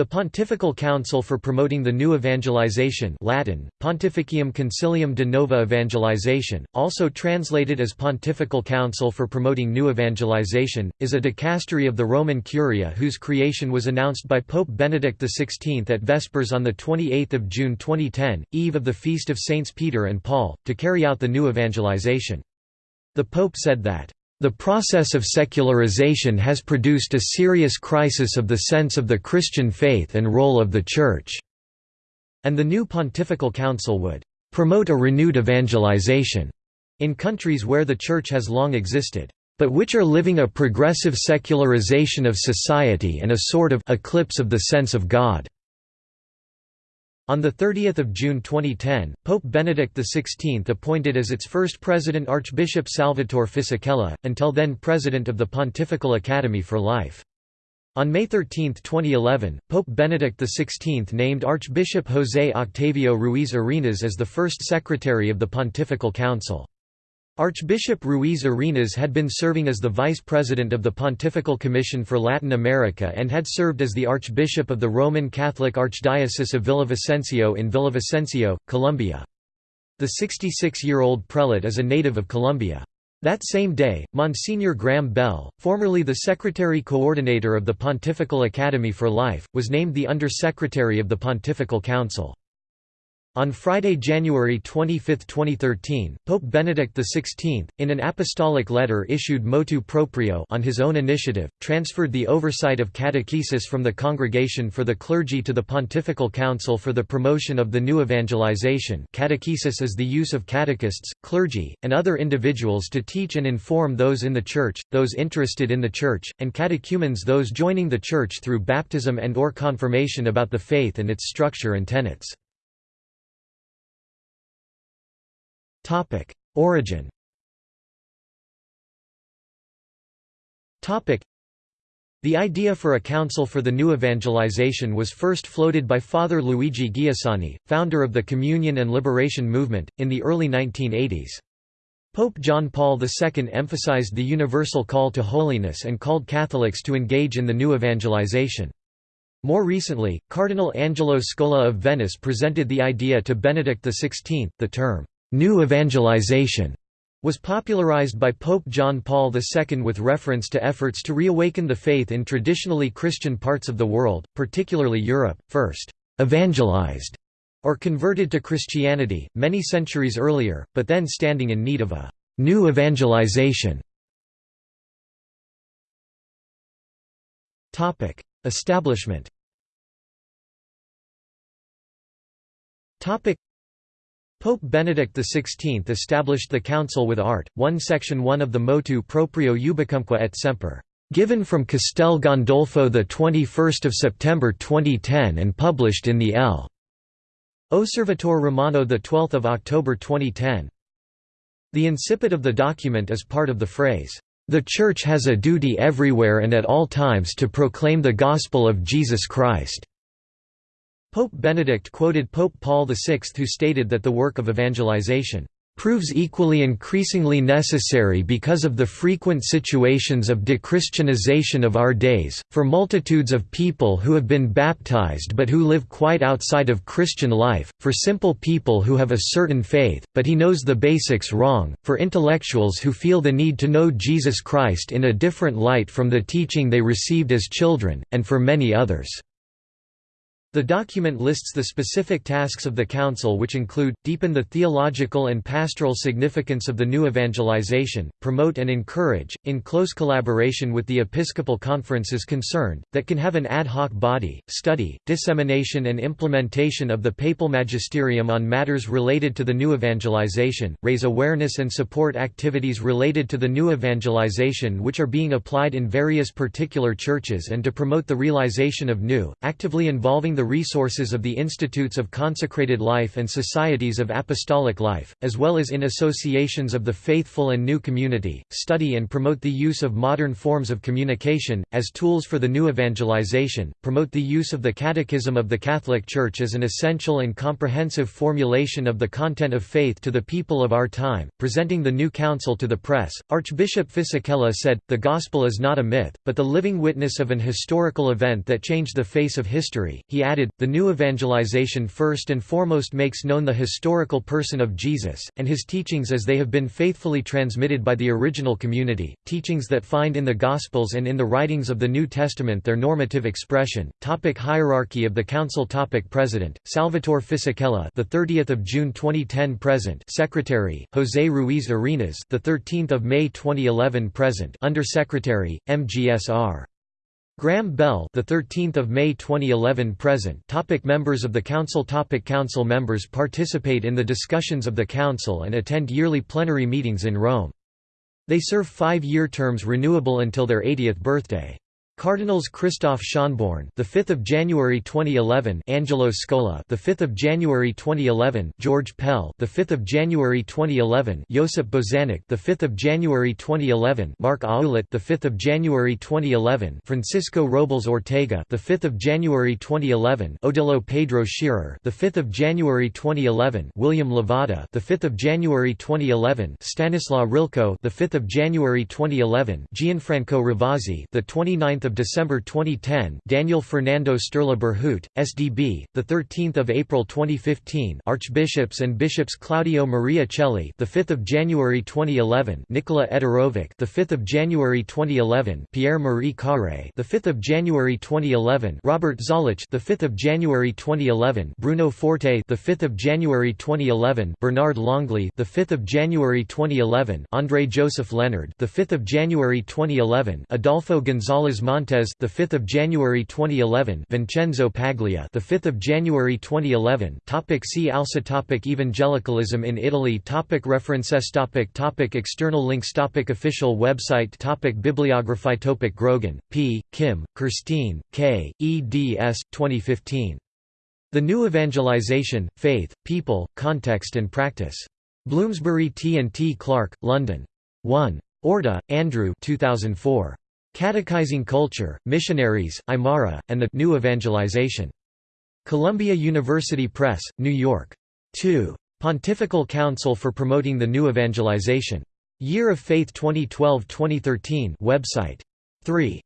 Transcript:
The Pontifical Council for Promoting the New Evangelization Latin, Pontificium Concilium de Nova Evangelization, also translated as Pontifical Council for Promoting New Evangelization, is a dicastery of the Roman Curia whose creation was announced by Pope Benedict XVI at Vespers on 28 June 2010, eve of the feast of Saints Peter and Paul, to carry out the new evangelization. The Pope said that the process of secularization has produced a serious crisis of the sense of the Christian faith and role of the Church, and the new Pontifical Council would promote a renewed evangelization in countries where the Church has long existed, but which are living a progressive secularization of society and a sort of eclipse of the sense of God. On 30 June 2010, Pope Benedict XVI appointed as its first president Archbishop Salvatore Fisichella, until then president of the Pontifical Academy for Life. On May 13, 2011, Pope Benedict XVI named Archbishop José Octavio Ruiz Arenas as the first secretary of the Pontifical Council. Archbishop Ruiz Arenas had been serving as the vice president of the Pontifical Commission for Latin America and had served as the archbishop of the Roman Catholic Archdiocese of Villavicencio in Villavicencio, Colombia. The 66-year-old prelate is a native of Colombia. That same day, Monsignor Graham Bell, formerly the Secretary Coordinator of the Pontifical Academy for Life, was named the Under-Secretary of the Pontifical Council. On Friday, January 25, 2013, Pope Benedict XVI, in an apostolic letter issued motu proprio on his own initiative, transferred the oversight of catechesis from the Congregation for the Clergy to the Pontifical Council for the Promotion of the New Evangelization catechesis is the use of catechists, clergy, and other individuals to teach and inform those in the Church, those interested in the Church, and catechumens those joining the Church through baptism and or confirmation about the faith and its structure and tenets. Topic: Origin. Topic: The idea for a council for the new evangelization was first floated by Father Luigi Giussani, founder of the Communion and Liberation movement, in the early 1980s. Pope John Paul II emphasized the universal call to holiness and called Catholics to engage in the new evangelization. More recently, Cardinal Angelo Scola of Venice presented the idea to Benedict XVI. The term, New evangelization was popularized by Pope John Paul II with reference to efforts to reawaken the faith in traditionally Christian parts of the world, particularly Europe, first evangelized or converted to Christianity, many centuries earlier, but then standing in need of a new evangelization. Establishment Pope Benedict XVI established the Council with Art. 1 Section 1 of the Motu Proprio Ubicumque et Semper, given from Castel Gandolfo 21 September 2010 and published in the L. Osservatore Romano 12 October 2010. The incipit of the document is part of the phrase, "...the Church has a duty everywhere and at all times to proclaim the gospel of Jesus Christ." Pope Benedict quoted Pope Paul VI who stated that the work of evangelization proves equally increasingly necessary because of the frequent situations of dechristianization of our days, for multitudes of people who have been baptized but who live quite outside of Christian life, for simple people who have a certain faith, but he knows the basics wrong, for intellectuals who feel the need to know Jesus Christ in a different light from the teaching they received as children, and for many others. The document lists the specific tasks of the Council which include, deepen the theological and pastoral significance of the new evangelization, promote and encourage, in close collaboration with the episcopal conferences concerned, that can have an ad hoc body, study, dissemination and implementation of the papal magisterium on matters related to the new evangelization, raise awareness and support activities related to the new evangelization which are being applied in various particular churches and to promote the realization of new, actively involving the resources of the Institutes of Consecrated Life and Societies of Apostolic Life, as well as in associations of the faithful and new community, study and promote the use of modern forms of communication, as tools for the new evangelization, promote the use of the Catechism of the Catholic Church as an essential and comprehensive formulation of the content of faith to the people of our time, presenting the new council to the press. Archbishop Fisichella said, The Gospel is not a myth, but the living witness of an historical event that changed the face of history. He added, The new evangelization first and foremost makes known the historical person of Jesus, and his teachings as they have been faithfully transmitted by the original community, teachings that find in the Gospels and in the writings of the New Testament their normative expression. Topic hierarchy of the Council Topic President, Salvatore Fisichella the 30th of June 2010 present Secretary, José Ruiz Arenas the 13th of May 2011 present Under Secretary, MGSR. Graham Bell, the 13th of May 2011 present. Topic members of the Council. Topic council members participate in the discussions of the Council and attend yearly plenary meetings in Rome. They serve five-year terms renewable until their 80th birthday. Cardinals Christoph Schonborn, the 5th of January 2011, Angelo Scola, the 5th of January 2011, George Pell, the 5th of January 2011, Josip Bozanic, the 5th of January 2011, Marc Ouellet, the 5th of January 2011, Francisco Robles Ortega, the 5th of January 2011, Odilo Pedro Scherer, the 5th of January 2011, William Levada, the 5th of January 2011, Stanislaw Ryłko, the 5th of January 2011, Gianfranco Ravasi, the 29th of December 2010, Daniel Fernando Sturla Berhouet, SDB, the 13th of April 2015, Archbishops and Bishops Claudio Maria Celli, the 5th of January 2011, Nikola Eterović, the 5th of January 2011, Pierre Marie Carré, the 5th of January 2011, Robert Zollitsch, the 5th of January 2011, Bruno Forte, the 5th of January 2011, Bernard Longley, the 5th of January 2011, André Joseph Leonard, the 5th of January 2011, Adolfo González Montes, the 5th of January 2011, Vincenzo Paglia, the 5th of January 2011. Topic see also topic Evangelicalism in Italy. Topic references. Topic topic External links. Topic Official website. Topic Bibliography. Topic Grogan, P. Kim, Kirsteen, K. eds. 2015. The New Evangelization: Faith, People, Context and Practice. Bloomsbury T and T Clark, London. 1. Orta, Andrew 2004. Catechizing Culture, Missionaries, Aymara, and the New Evangelization. Columbia University Press, New York. 2. Pontifical Council for Promoting the New Evangelization. Year of Faith 2012-2013 website. 3.